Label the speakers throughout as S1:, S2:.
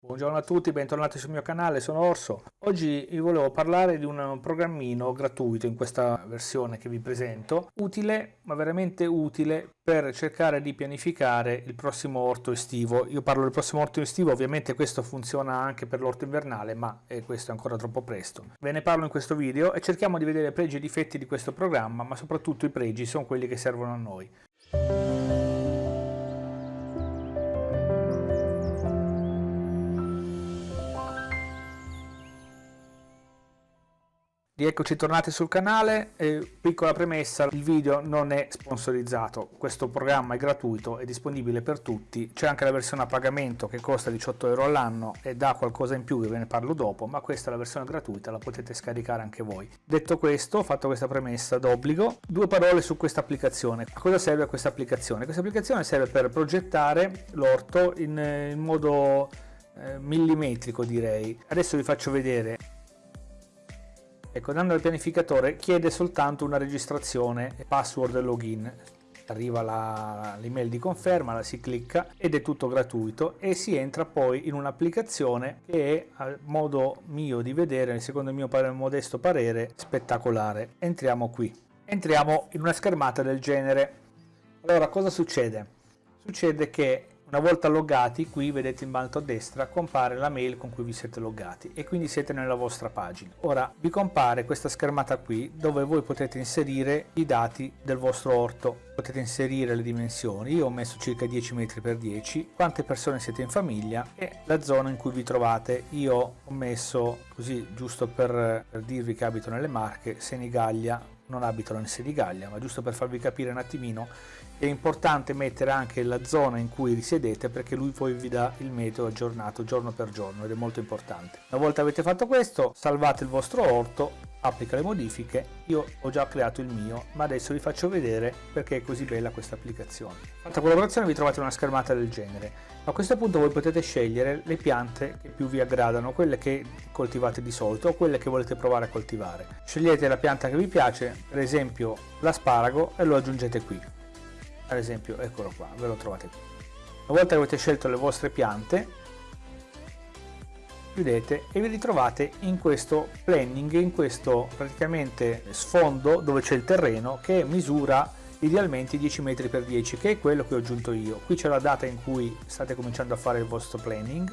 S1: Buongiorno a tutti, bentornati sul mio canale, sono Orso. Oggi vi volevo parlare di un programmino gratuito in questa versione che vi presento, utile, ma veramente utile per cercare di pianificare il prossimo orto estivo. Io parlo del prossimo orto estivo, ovviamente questo funziona anche per l'orto invernale, ma eh, questo è ancora troppo presto. Ve ne parlo in questo video e cerchiamo di vedere pregi e difetti di questo programma, ma soprattutto i pregi sono quelli che servono a noi. Rieccoci tornati sul canale, eh, piccola premessa, il video non è sponsorizzato, questo programma è gratuito, è disponibile per tutti, c'è anche la versione a pagamento che costa 18 euro all'anno e dà qualcosa in più ve ne parlo dopo, ma questa è la versione gratuita, la potete scaricare anche voi. Detto questo, fatto questa premessa d'obbligo, due parole su questa applicazione. A cosa serve questa applicazione? Questa applicazione serve per progettare l'orto in, in modo eh, millimetrico direi. Adesso vi faccio vedere Ecco, dando al pianificatore chiede soltanto una registrazione, password e login. Arriva l'email di conferma, la si clicca ed è tutto gratuito e si entra poi in un'applicazione che è, a modo mio di vedere, secondo il mio modesto parere, spettacolare. Entriamo qui. Entriamo in una schermata del genere. Allora, cosa succede? Succede che una volta loggati, qui vedete in alto a destra, compare la mail con cui vi siete loggati e quindi siete nella vostra pagina. Ora vi compare questa schermata qui dove voi potete inserire i dati del vostro orto. Potete inserire le dimensioni, io ho messo circa 10 metri per 10, quante persone siete in famiglia e la zona in cui vi trovate. Io ho messo così giusto per, per dirvi che abito nelle Marche, Senigallia, non abitano in Senigallia, ma giusto per farvi capire un attimino è importante mettere anche la zona in cui risiedete perché lui poi vi dà il meteo aggiornato giorno per giorno ed è molto importante. Una volta avete fatto questo salvate il vostro orto, applica le modifiche, io ho già creato il mio ma adesso vi faccio vedere perché è così bella questa applicazione. Fatta collaborazione vi trovate una schermata del genere. A questo punto voi potete scegliere le piante che più vi aggradano, quelle che coltivate di solito o quelle che volete provare a coltivare. Scegliete la pianta che vi piace, per esempio l'asparago e lo aggiungete qui ad esempio eccolo qua ve lo trovate qui una volta che avete scelto le vostre piante chiudete e vi ritrovate in questo planning in questo praticamente sfondo dove c'è il terreno che misura idealmente 10 metri per 10 che è quello che ho aggiunto io. Qui c'è la data in cui state cominciando a fare il vostro planning.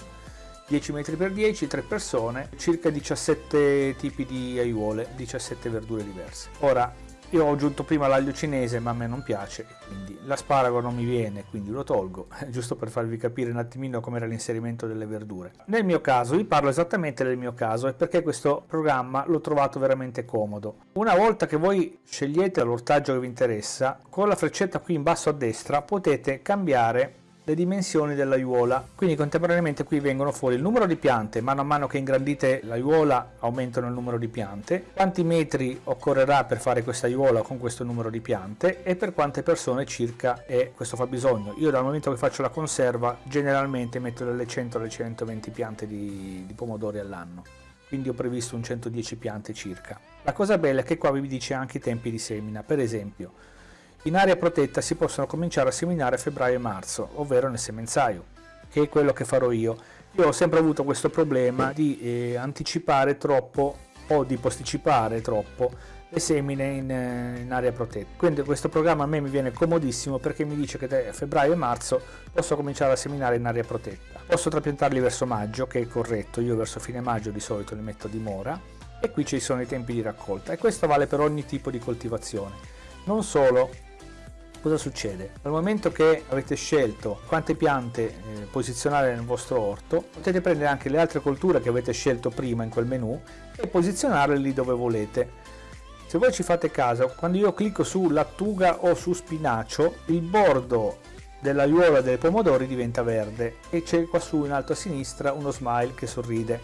S1: 10 metri per 10 3 persone circa 17 tipi di aiuole 17 verdure diverse. Ora io ho aggiunto prima l'aglio cinese ma a me non piace, quindi l'asparago non mi viene, quindi lo tolgo, giusto per farvi capire un attimino com'era l'inserimento delle verdure. Nel mio caso, vi parlo esattamente del mio caso e perché questo programma l'ho trovato veramente comodo. Una volta che voi scegliete l'ortaggio che vi interessa, con la freccetta qui in basso a destra potete cambiare le dimensioni dell'aiuola quindi contemporaneamente qui vengono fuori il numero di piante. Mano a mano che ingrandite l'aiuola aumentano il numero di piante. Quanti metri occorrerà per fare questa aiuola con questo numero di piante? E per quante persone circa è questo fabbisogno? Io dal momento che faccio la conserva generalmente metto dalle 100 alle 120 piante di, di pomodori all'anno. Quindi ho previsto un 110 piante circa. La cosa bella è che qua vi dice anche i tempi di semina. Per esempio in area protetta si possono cominciare a seminare a febbraio e marzo, ovvero nel semenzaio, che è quello che farò io. Io ho sempre avuto questo problema di eh, anticipare troppo o di posticipare troppo le semine in, eh, in, area protetta. Quindi questo programma a me mi viene comodissimo perché mi dice che da febbraio e marzo posso cominciare a seminare in area protetta. Posso trapiantarli verso maggio, che è corretto, io verso fine maggio di solito li metto a dimora, e qui ci sono i tempi di raccolta e questo vale per ogni tipo di coltivazione. Non solo, cosa succede? Dal momento che avete scelto quante piante eh, posizionare nel vostro orto, potete prendere anche le altre colture che avete scelto prima in quel menu e posizionarle lì dove volete. Se voi ci fate caso, quando io clicco su lattuga o su spinacio, il bordo dell'aiuola dei pomodori diventa verde e c'è qua su in alto a sinistra uno smile che sorride.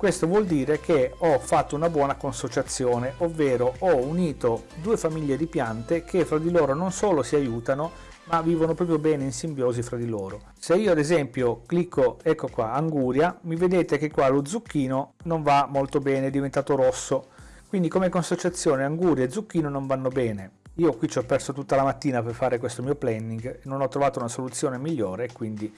S1: Questo vuol dire che ho fatto una buona consociazione, ovvero ho unito due famiglie di piante che fra di loro non solo si aiutano, ma vivono proprio bene in simbiosi fra di loro. Se io ad esempio clicco, ecco qua, anguria, mi vedete che qua lo zucchino non va molto bene, è diventato rosso. Quindi come consociazione anguria e zucchino non vanno bene. Io qui ci ho perso tutta la mattina per fare questo mio planning, non ho trovato una soluzione migliore, quindi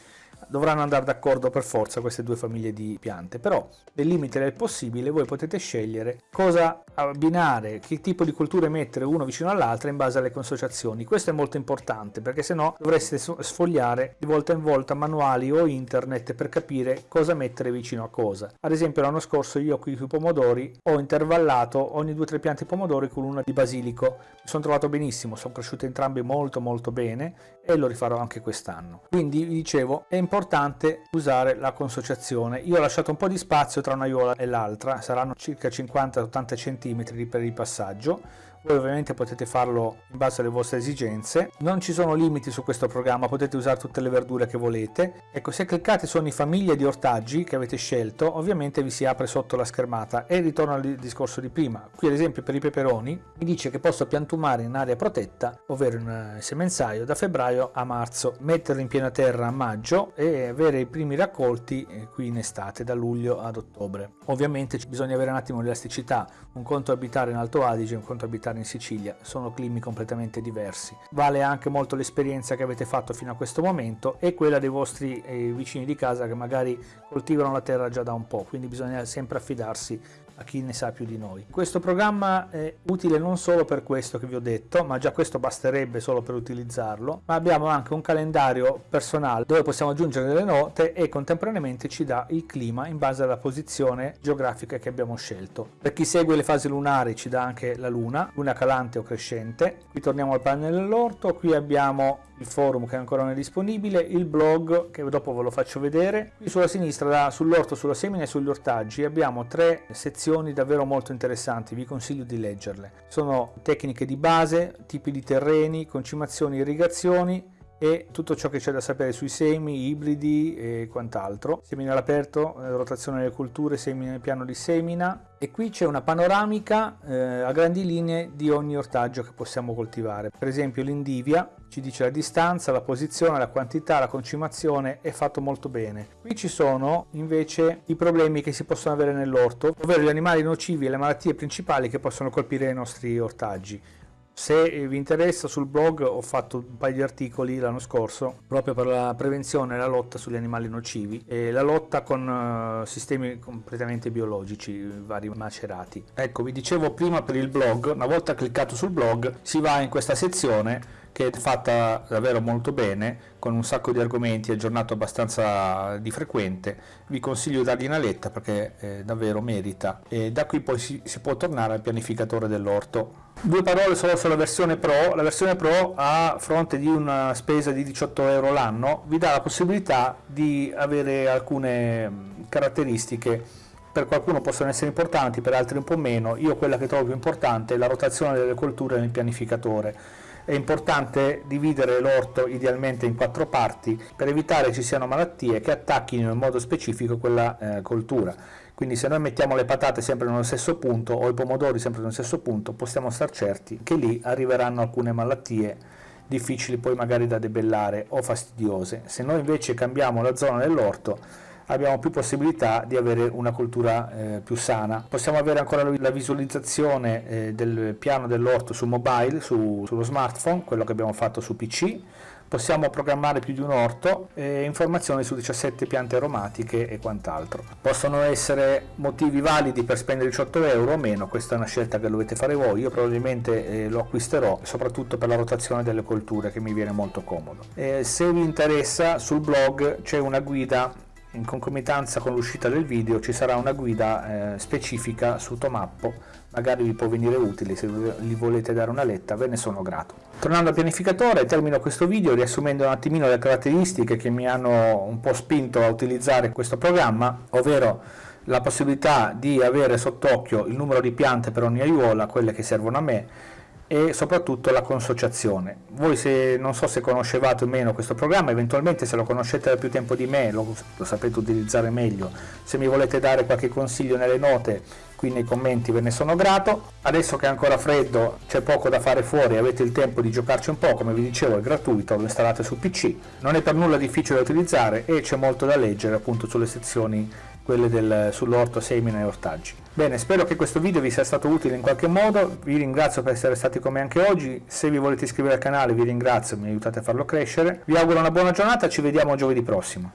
S1: dovranno andare d'accordo per forza queste due famiglie di piante, però nel limite del possibile voi potete scegliere cosa abbinare, che tipo di culture mettere uno vicino all'altra in base alle consociazioni. Questo è molto importante perché se no dovreste sfogliare di volta in volta manuali o internet per capire cosa mettere vicino a cosa. Ad esempio l'anno scorso io qui sui pomodori ho intervallato ogni 2-3 piante pomodori con una di basilico. Mi sono trovato benissimo, sono cresciute entrambe molto molto bene e lo rifarò anche quest'anno. Quindi vi dicevo è importante usare la consociazione. Io ho lasciato un po' di spazio tra un'aiuola e l'altra, saranno circa 50-80 cm per il passaggio voi ovviamente potete farlo in base alle vostre esigenze. Non ci sono limiti su questo programma potete usare tutte le verdure che volete. Ecco se cliccate su ogni famiglia di ortaggi che avete scelto ovviamente vi si apre sotto la schermata. E ritorno al discorso di prima. Qui ad esempio per i peperoni mi dice che posso piantumare in area protetta ovvero in eh, semenzaio da febbraio a marzo. Metterlo in piena terra a maggio e avere i primi raccolti eh, qui in estate da luglio ad ottobre. Ovviamente bisogna avere un attimo l'elasticità un conto abitare in Alto Adige un conto abitare in Sicilia, sono climi completamente diversi. Vale anche molto l'esperienza che avete fatto fino a questo momento e quella dei vostri eh, vicini di casa che magari coltivano la terra già da un po', quindi bisogna sempre affidarsi a chi ne sa più di noi. Questo programma è utile non solo per questo che vi ho detto, ma già questo basterebbe solo per utilizzarlo, ma abbiamo anche un calendario personale dove possiamo aggiungere delle note e contemporaneamente ci dà il clima in base alla posizione geografica che abbiamo scelto. Per chi segue le fasi lunari ci dà anche la luna, luna calante o crescente. Qui torniamo al pannello dell'orto, qui abbiamo il forum che ancora non è disponibile, il blog che dopo ve lo faccio vedere. Qui sulla sinistra, sull'orto, sulla semina e sugli ortaggi abbiamo tre sezioni davvero molto interessanti, vi consiglio di leggerle. Sono tecniche di base, tipi di terreni, concimazioni, irrigazioni, e tutto ciò che c'è da sapere sui semi, ibridi e quant'altro. Semina all'aperto, eh, rotazione delle culture, semina nel piano di semina e qui c'è una panoramica eh, a grandi linee di ogni ortaggio che possiamo coltivare. Per esempio l'indivia ci dice la distanza, la posizione, la quantità, la concimazione, è fatto molto bene. Qui ci sono invece i problemi che si possono avere nell'orto, ovvero gli animali nocivi e le malattie principali che possono colpire i nostri ortaggi. Se vi interessa sul blog ho fatto un paio di articoli l'anno scorso proprio per la prevenzione e la lotta sugli animali nocivi e la lotta con uh, sistemi completamente biologici, vari macerati. Ecco, vi dicevo prima per il blog, una volta cliccato sul blog si va in questa sezione che è fatta davvero molto bene con un sacco di argomenti aggiornato abbastanza di frequente. Vi consiglio di dargli una letta perché eh, davvero merita. E da qui poi si, si può tornare al pianificatore dell'orto. Due parole solo sulla versione pro. La versione pro a fronte di una spesa di 18 euro l'anno vi dà la possibilità di avere alcune caratteristiche. Per qualcuno possono essere importanti, per altri un po' meno. Io quella che trovo più importante è la rotazione delle colture nel pianificatore è importante dividere l'orto idealmente in quattro parti per evitare ci siano malattie che attacchino in modo specifico quella eh, coltura. Quindi se noi mettiamo le patate sempre nello stesso punto o i pomodori sempre nello stesso punto possiamo star certi che lì arriveranno alcune malattie difficili poi magari da debellare o fastidiose. Se noi invece cambiamo la zona dell'orto abbiamo più possibilità di avere una cultura eh, più sana. Possiamo avere ancora la visualizzazione eh, del piano dell'orto su mobile, su, sullo smartphone, quello che abbiamo fatto su PC, possiamo programmare più di un orto e informazioni su 17 piante aromatiche e quant'altro. Possono essere motivi validi per spendere 18 euro o meno, questa è una scelta che dovete fare voi, io probabilmente eh, lo acquisterò soprattutto per la rotazione delle colture che mi viene molto comodo. Eh, se vi interessa sul blog c'è una guida in concomitanza con l'uscita del video ci sarà una guida eh, specifica su Tomappo, magari vi può venire utile, se gli volete dare una letta ve ne sono grato. Tornando al pianificatore, termino questo video riassumendo un attimino le caratteristiche che mi hanno un po' spinto a utilizzare questo programma, ovvero la possibilità di avere sott'occhio il numero di piante per ogni aiuola, quelle che servono a me, e soprattutto la consociazione. Voi se, non so se conoscevate o meno questo programma, eventualmente se lo conoscete da più tempo di me lo, lo sapete utilizzare meglio, se mi volete dare qualche consiglio nelle note qui nei commenti ve ne sono grato. Adesso che è ancora freddo, c'è poco da fare fuori, avete il tempo di giocarci un po', come vi dicevo è gratuito, lo installate su PC, non è per nulla difficile da utilizzare e c'è molto da leggere appunto sulle sezioni quelle del, sull'orto, semina e ortaggi. Bene, spero che questo video vi sia stato utile in qualche modo, vi ringrazio per essere stati con me anche oggi, se vi volete iscrivere al canale vi ringrazio, mi aiutate a farlo crescere, vi auguro una buona giornata, ci vediamo giovedì prossimo.